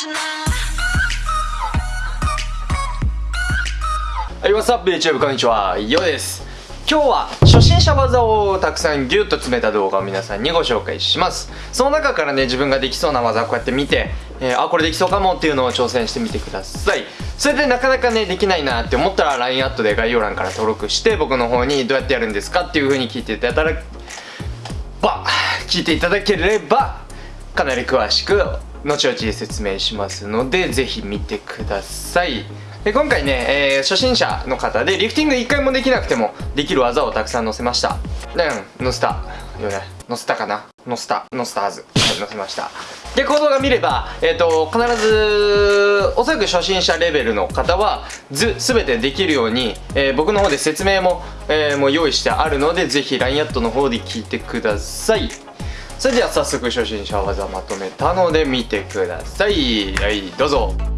はい、What's up YouTube? こんにちは、ヨです。今日は初心者技をたくさんギュッと詰めた動画を皆さんにご紹介します。その中からね、自分ができそうな技をこうやって見て、えー、あ、これできそうかもっていうのを挑戦してみてください。それでなかなかね、できないなって思ったら LINE アットで概要欄から登録して僕の方にどうやってやるんですかっていう風に聞いていただければ聞いていただければかなり詳しく後々説明しますのでぜひ見てください。で今回ね、えー、初心者の方でリフティング1回もできなくてもできる技をたくさん載せました。うん載せた。よね。載せたかな？載せた。載せたはず。載せました。でこの動画見れば、えーと、必ずおそらく初心者レベルの方はず全てできるように、えー、僕の方で説明も,、えー、もう用意してあるのでぜひ LINE アットの方で聞いてください。それでは早速初心者技まとめたので見てください。はいどうぞ。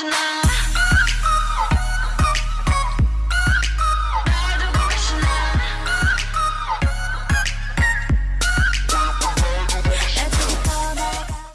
emotional.